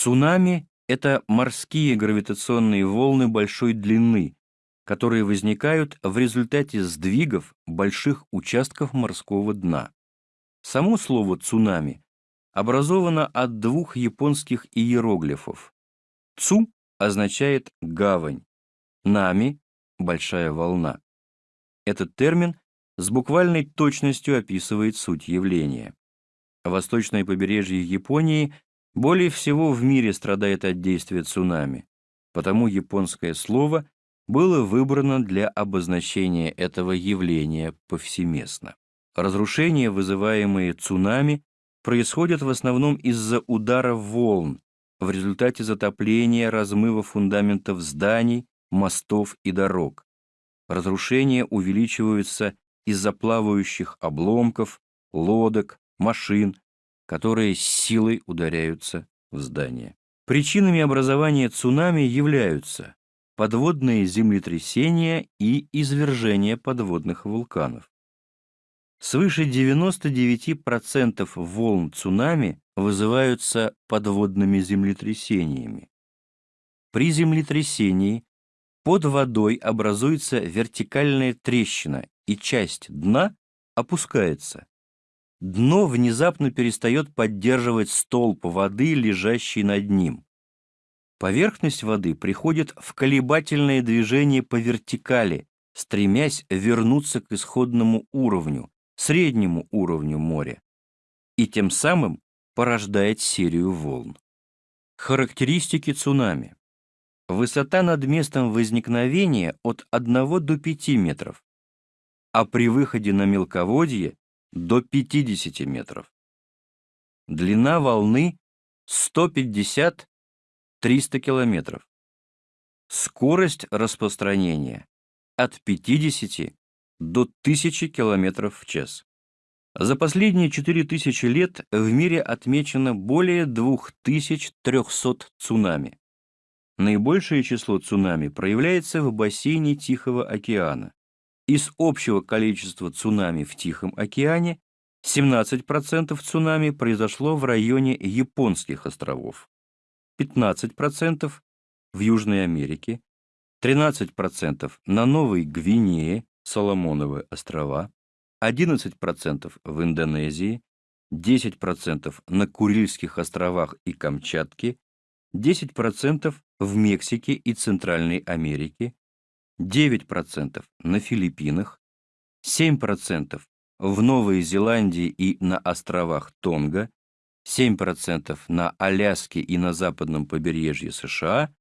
Цунами — это морские гравитационные волны большой длины, которые возникают в результате сдвигов больших участков морского дна. Само слово «цунами» образовано от двух японских иероглифов. «Цу» означает «гавань», «нами» — «большая волна». Этот термин с буквальной точностью описывает суть явления. Восточное побережье Японии более всего в мире страдает от действия цунами, потому японское слово было выбрано для обозначения этого явления повсеместно. Разрушения, вызываемые цунами, происходят в основном из-за удара волн, в результате затопления, размыва фундаментов зданий, мостов и дорог. Разрушения увеличиваются из-за плавающих обломков, лодок, машин, которые с силой ударяются в здание. Причинами образования цунами являются подводные землетрясения и извержения подводных вулканов. Свыше 99% волн цунами вызываются подводными землетрясениями. При землетрясении под водой образуется вертикальная трещина, и часть дна опускается. Дно внезапно перестает поддерживать столб воды, лежащий над ним. Поверхность воды приходит в колебательное движение по вертикали, стремясь вернуться к исходному уровню, среднему уровню моря, и тем самым порождает серию волн. Характеристики цунами. Высота над местом возникновения от 1 до 5 метров, а при выходе на мелководье до 50 метров. Длина волны 150 300 километров. Скорость распространения от 50 до 1000 километров в час. За последние 4000 лет в мире отмечено более 2300 цунами. Наибольшее число цунами проявляется в бассейне Тихого океана. Из общего количества цунами в Тихом океане 17% цунами произошло в районе Японских островов. 15% в Южной Америке, 13% на Новой Гвинее, Соломоновы острова, 11% в Индонезии, 10% на Курильских островах и Камчатке, 10% в Мексике и Центральной Америке, 9% на Филиппинах, 7% в Новой Зеландии и на островах Тонга, 7% на Аляске и на западном побережье США,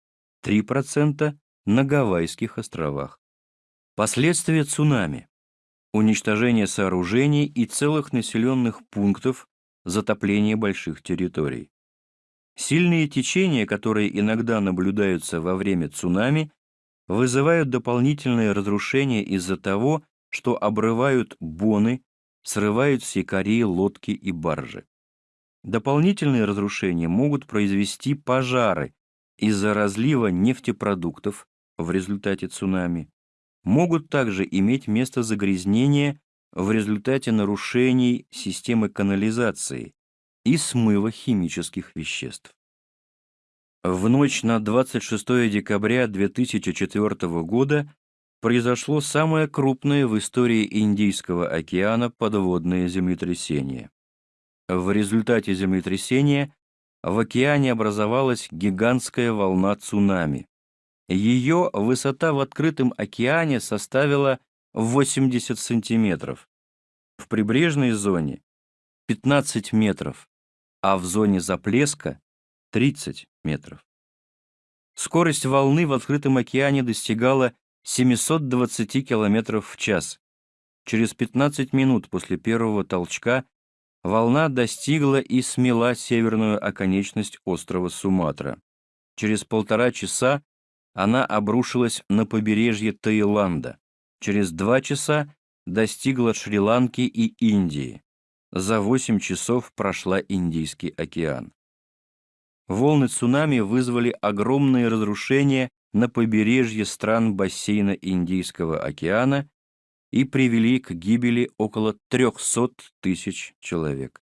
3% на Гавайских островах. Последствия цунами. Уничтожение сооружений и целых населенных пунктов, затопление больших территорий. Сильные течения, которые иногда наблюдаются во время цунами, вызывают дополнительное разрушение из-за того, что обрывают боны, срывают с якорей лодки и баржи. Дополнительные разрушения могут произвести пожары из-за разлива нефтепродуктов в результате цунами. Могут также иметь место загрязнения в результате нарушений системы канализации и смыва химических веществ. В ночь на 26 декабря 2004 года произошло самое крупное в истории Индийского океана подводное землетрясение. В результате землетрясения в океане образовалась гигантская волна цунами. Ее высота в открытом океане составила 80 сантиметров. В прибрежной зоне 15 метров, а в зоне заплеска 30 метров. Скорость волны в открытом океане достигала 720 км в час. Через 15 минут после первого толчка волна достигла и смела северную оконечность острова Суматра. Через полтора часа она обрушилась на побережье Таиланда. Через два часа достигла Шри-Ланки и Индии. За 8 часов прошла Индийский океан. Волны цунами вызвали огромные разрушения на побережье стран бассейна Индийского океана и привели к гибели около 300 тысяч человек.